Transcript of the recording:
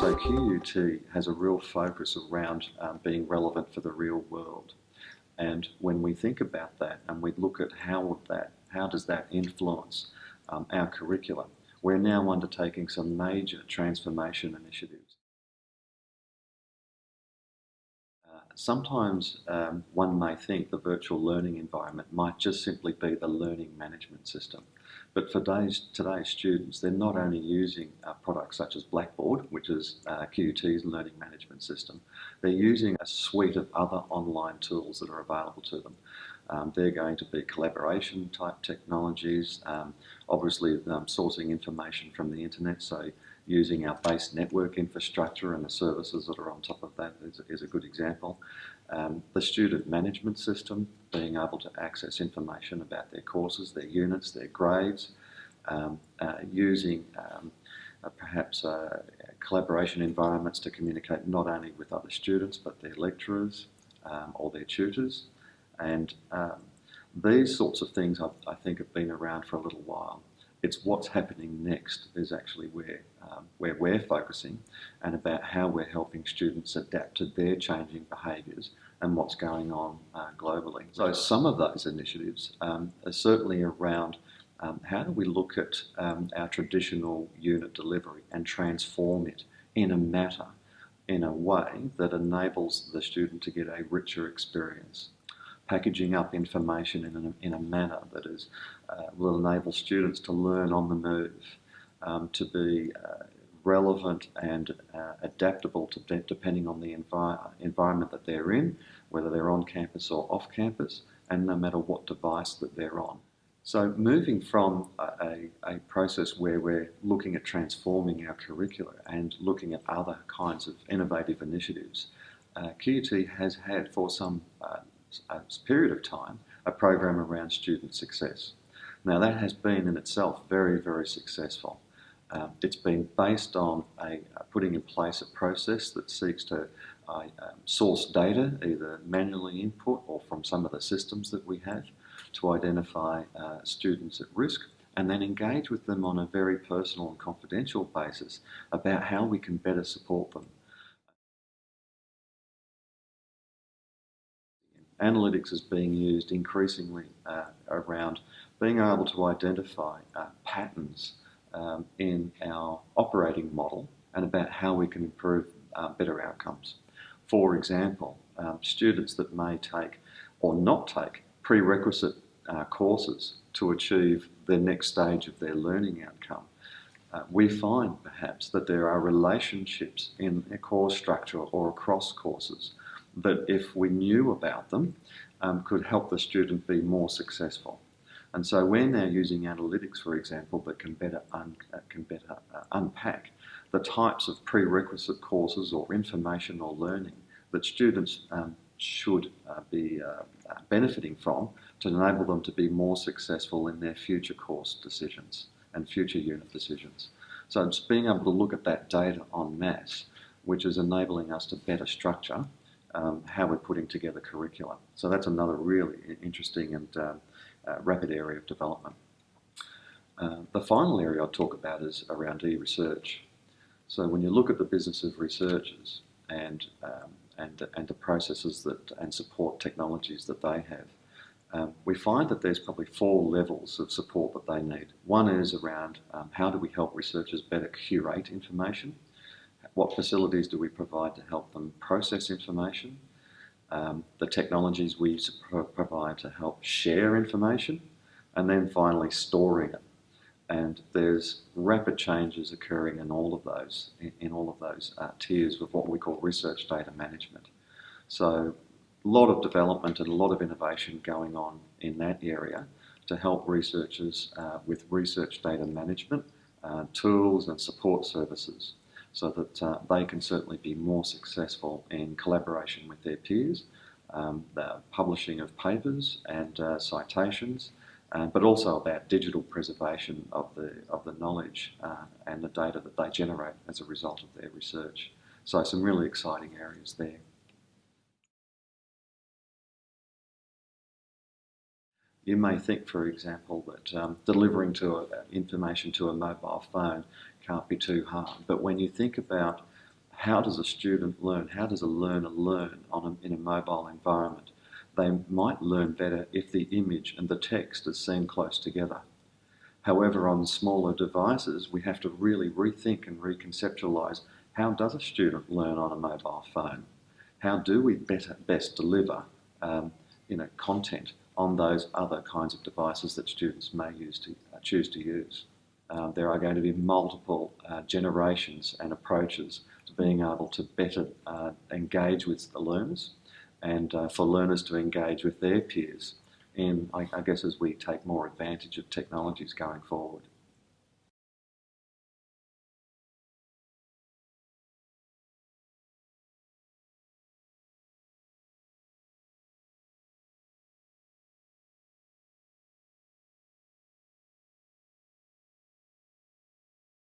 QUT has a real focus around um, being relevant for the real world. And when we think about that and we look at how that, how does that influence um, our curriculum, we're now undertaking some major transformation initiatives. Sometimes um, one may think the virtual learning environment might just simply be the learning management system. But for today's, today's students, they're not only using products such as Blackboard, which is uh, QUT's learning management system, they're using a suite of other online tools that are available to them. Um, they're going to be collaboration type technologies, um, obviously um, sourcing information from the internet, so using our base network infrastructure and the services that are on top of that is, is a good example. Um, the student management system, being able to access information about their courses, their units, their grades, um, uh, using um, uh, perhaps uh, collaboration environments to communicate not only with other students but their lecturers um, or their tutors. And um, these sorts of things I, I think have been around for a little while. It's what's happening next is actually where, um, where we're focusing and about how we're helping students adapt to their changing behaviours and what's going on uh, globally. So some of those initiatives um, are certainly around um, how do we look at um, our traditional unit delivery and transform it in a matter, in a way that enables the student to get a richer experience packaging up information in a, in a manner that is, uh, will enable students to learn on the move, um, to be uh, relevant and uh, adaptable to de depending on the envi environment that they're in, whether they're on campus or off campus, and no matter what device that they're on. So moving from a, a, process where we're looking at transforming our curricula and looking at other kinds of innovative initiatives, uh, QUT has had for some uh, period of time a program around student success. Now that has been in itself very, very successful. Um, it's been based on a, uh, putting in place a process that seeks to uh, um, source data, either manually input or from some of the systems that we have, to identify uh, students at risk and then engage with them on a very personal and confidential basis about how we can better support them. Analytics is being used increasingly uh, around being able to identify uh, patterns um, in our operating model and about how we can improve uh, better outcomes. For example, um, students that may take or not take prerequisite uh, courses to achieve the next stage of their learning outcome. Uh, we find perhaps that there are relationships in a course structure or across courses that if we knew about them, um, could help the student be more successful. And so we're now using analytics, for example, that can better, un uh, can better uh, unpack the types of prerequisite courses or information or learning that students um, should uh, be uh, benefiting from to enable them to be more successful in their future course decisions and future unit decisions. So it's being able to look at that data en masse, which is enabling us to better structure um, how we're putting together curricula. So that's another really interesting and uh, uh, rapid area of development. Uh, the final area I'll talk about is around e-research. So when you look at the business of researchers and, um, and, and the processes that, and support technologies that they have, um, we find that there's probably four levels of support that they need. One is around um, how do we help researchers better curate information what facilities do we provide to help them process information? Um, the technologies we provide to help share information, and then finally storing it. And there's rapid changes occurring in all of those, in, in all of those uh, tiers of what we call research data management. So a lot of development and a lot of innovation going on in that area to help researchers uh, with research data management, uh, tools and support services so that uh, they can certainly be more successful in collaboration with their peers, um, the publishing of papers and uh, citations, uh, but also about digital preservation of the, of the knowledge uh, and the data that they generate as a result of their research. So some really exciting areas there. You may think, for example, that um, delivering to a, information to a mobile phone can't be too hard. But when you think about how does a student learn? How does a learner learn on a, in a mobile environment? They might learn better if the image and the text are seen close together. However, on smaller devices, we have to really rethink and reconceptualize how does a student learn on a mobile phone? How do we better, best deliver um, you know, content on those other kinds of devices that students may use to, uh, choose to use? Uh, there are going to be multiple uh, generations and approaches to being able to better uh, engage with the learners and uh, for learners to engage with their peers in, I, I guess, as we take more advantage of technologies going forward.